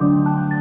Música